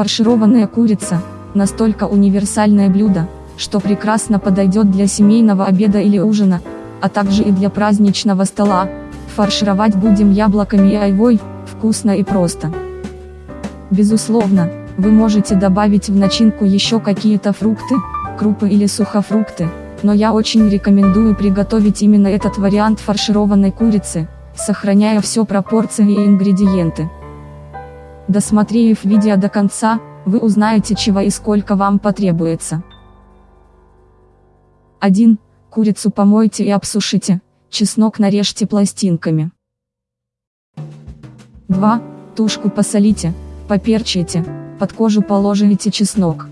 Фаршированная курица – настолько универсальное блюдо, что прекрасно подойдет для семейного обеда или ужина, а также и для праздничного стола. Фаршировать будем яблоками и айвой, вкусно и просто. Безусловно, вы можете добавить в начинку еще какие-то фрукты, крупы или сухофрукты, но я очень рекомендую приготовить именно этот вариант фаршированной курицы, сохраняя все пропорции и ингредиенты. Досмотрев видео до конца, вы узнаете чего и сколько вам потребуется. 1. Курицу помойте и обсушите, чеснок нарежьте пластинками. 2. Тушку посолите, поперчите, под кожу положите чеснок.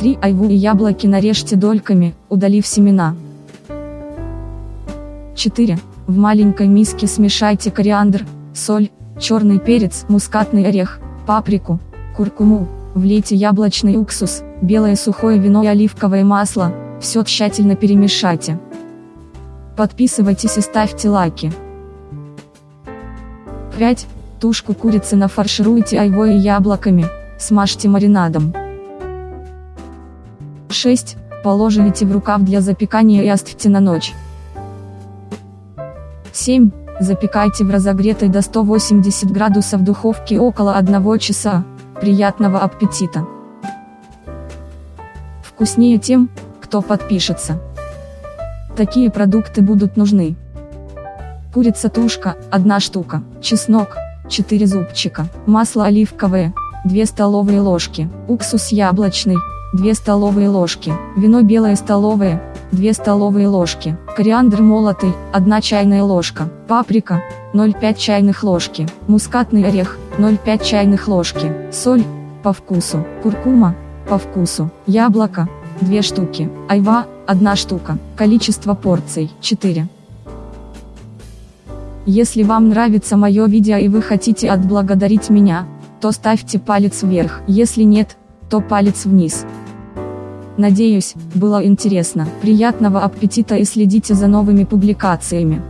3. Айву и яблоки нарежьте дольками, удалив семена. 4. В маленькой миске смешайте кориандр, соль, черный перец, мускатный орех, паприку, куркуму, влейте яблочный уксус, белое сухое вино и оливковое масло, все тщательно перемешайте. Подписывайтесь и ставьте лайки. 5. Тушку курицы нафаршируйте айвой и яблоками, смажьте маринадом. 6. Положите в рукав для запекания и оставьте на ночь. 7. Запекайте в разогретой до 180 градусов духовке около 1 часа. Приятного аппетита! Вкуснее тем, кто подпишется. Такие продукты будут нужны. Курица тушка, 1 штука, чеснок, 4 зубчика, масло оливковое, 2 столовые ложки, уксус яблочный, 2 столовые ложки, вино белое столовое, 2 столовые ложки, кориандр молотый, 1 чайная ложка, паприка, 0,5 чайных ложки, мускатный орех, 0,5 чайных ложки, соль, по вкусу, куркума, по вкусу, яблоко, 2 штуки, айва, 1 штука, количество порций, 4. Если вам нравится мое видео и вы хотите отблагодарить меня, то ставьте палец вверх, если нет, то палец вниз. Надеюсь, было интересно. Приятного аппетита и следите за новыми публикациями.